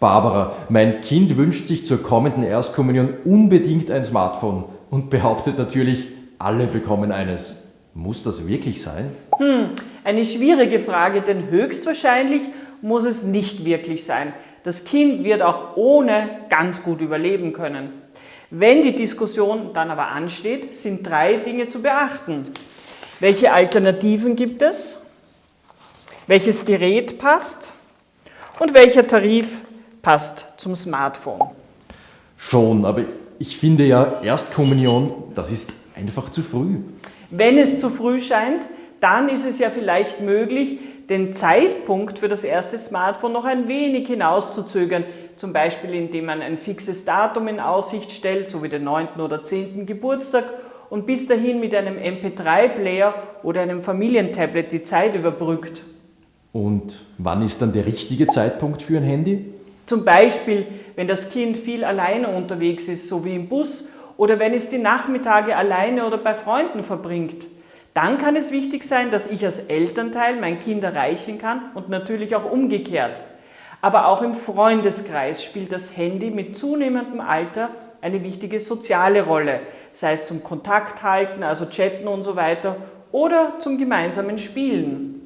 Barbara, mein Kind wünscht sich zur kommenden Erstkommunion unbedingt ein Smartphone und behauptet natürlich, alle bekommen eines. Muss das wirklich sein? Hm, eine schwierige Frage, denn höchstwahrscheinlich muss es nicht wirklich sein. Das Kind wird auch ohne ganz gut überleben können. Wenn die Diskussion dann aber ansteht, sind drei Dinge zu beachten. Welche Alternativen gibt es? Welches Gerät passt? Und welcher Tarif passt zum Smartphone? Schon, aber ich finde ja, Erstkommunion, das ist einfach zu früh. Wenn es zu früh scheint, dann ist es ja vielleicht möglich, den Zeitpunkt für das erste Smartphone noch ein wenig hinauszuzögern, zum Beispiel indem man ein fixes Datum in Aussicht stellt, so wie den 9. oder 10. Geburtstag und bis dahin mit einem MP3-Player oder einem Familientablet die Zeit überbrückt. Und wann ist dann der richtige Zeitpunkt für ein Handy? Zum Beispiel, wenn das Kind viel alleine unterwegs ist, so wie im Bus, oder wenn es die Nachmittage alleine oder bei Freunden verbringt. Dann kann es wichtig sein, dass ich als Elternteil mein Kind erreichen kann und natürlich auch umgekehrt. Aber auch im Freundeskreis spielt das Handy mit zunehmendem Alter eine wichtige soziale Rolle, sei es zum Kontakt halten, also chatten und so weiter, oder zum gemeinsamen Spielen.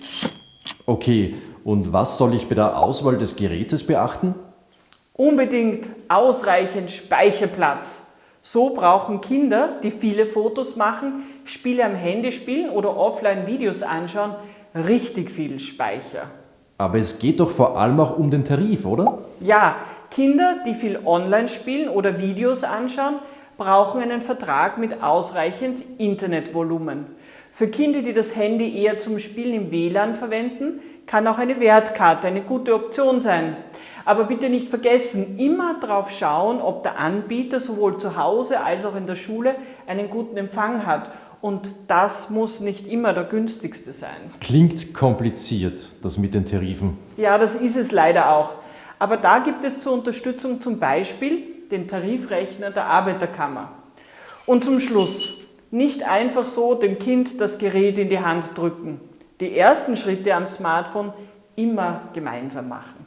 Okay, und was soll ich bei der Auswahl des Gerätes beachten? Unbedingt ausreichend Speicherplatz. So brauchen Kinder, die viele Fotos machen, Spiele am Handy spielen oder offline Videos anschauen, richtig viel Speicher. Aber es geht doch vor allem auch um den Tarif, oder? Ja, Kinder, die viel online spielen oder Videos anschauen, brauchen einen Vertrag mit ausreichend Internetvolumen. Für Kinder, die das Handy eher zum Spielen im WLAN verwenden, kann auch eine Wertkarte eine gute Option sein. Aber bitte nicht vergessen, immer darauf schauen, ob der Anbieter sowohl zu Hause als auch in der Schule einen guten Empfang hat. Und das muss nicht immer der günstigste sein. Klingt kompliziert, das mit den Tarifen. Ja, das ist es leider auch. Aber da gibt es zur Unterstützung zum Beispiel den Tarifrechner der Arbeiterkammer. Und zum Schluss, nicht einfach so dem Kind das Gerät in die Hand drücken. Die ersten Schritte am Smartphone immer gemeinsam machen.